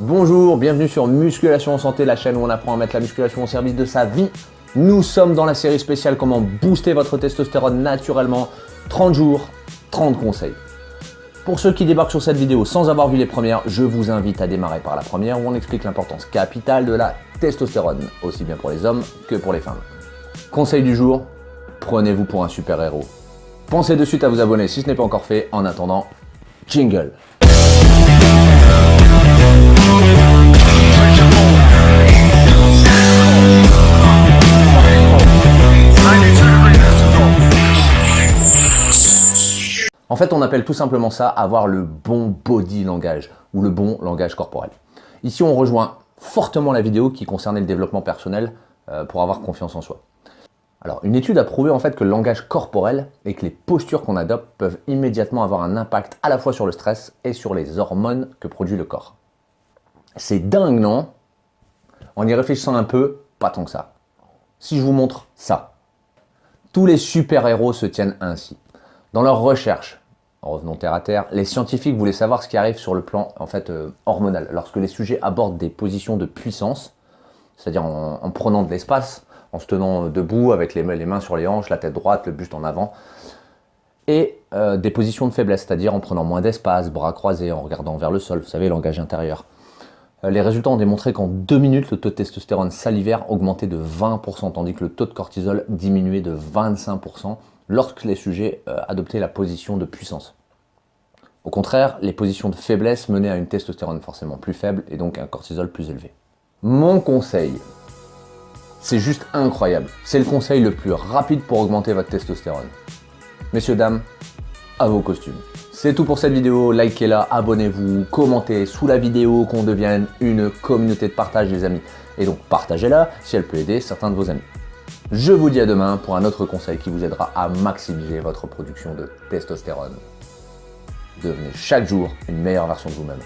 Bonjour, bienvenue sur Musculation en Santé, la chaîne où on apprend à mettre la musculation au service de sa vie. Nous sommes dans la série spéciale Comment booster votre testostérone naturellement. 30 jours, 30 conseils. Pour ceux qui débarquent sur cette vidéo sans avoir vu les premières, je vous invite à démarrer par la première où on explique l'importance capitale de la testostérone, aussi bien pour les hommes que pour les femmes. Conseil du jour, prenez-vous pour un super-héros. Pensez de suite à vous abonner si ce n'est pas encore fait. En attendant, jingle En fait, on appelle tout simplement ça avoir le bon body langage ou le bon langage corporel. Ici, on rejoint fortement la vidéo qui concernait le développement personnel euh, pour avoir confiance en soi. Alors, une étude a prouvé en fait que le langage corporel et que les postures qu'on adopte peuvent immédiatement avoir un impact à la fois sur le stress et sur les hormones que produit le corps. C'est dingue, non? En y réfléchissant un peu, pas tant que ça. Si je vous montre ça, tous les super-héros se tiennent ainsi. Dans leurs recherches, revenons terre à terre, les scientifiques voulaient savoir ce qui arrive sur le plan en fait, euh, hormonal. Lorsque les sujets abordent des positions de puissance, c'est-à-dire en, prenant de l'espace, en se tenant debout avec les, mains sur les hanches, la tête droite, le buste en avant, et euh, des positions de faiblesse, c'est-à-dire en prenant moins d'espace, bras croisés, en regardant vers le sol, vous savez, langage intérieur. Euh, les résultats ont démontré qu'en deux minutes, le taux de testostérone salivaire augmentait de 20%, tandis que le taux de cortisol diminuait de 25% lorsque les sujets euh, adoptaient la position de puissance. Au contraire, les positions de faiblesse menaient à une testostérone forcément plus faible et donc un cortisol plus élevé. Mon conseil, c'est juste incroyable. C'est le conseil le plus rapide pour augmenter votre testostérone. Messieurs, dames, à vos costumes. C'est tout pour cette vidéo, likez-la, abonnez-vous, commentez sous la vidéo qu'on devienne une communauté de partage les amis. Et donc partagez-la si elle peut aider certains de vos amis. Je vous dis à demain pour un autre conseil qui vous aidera à maximiser votre production de testostérone. Devenez chaque jour une meilleure version de vous-même.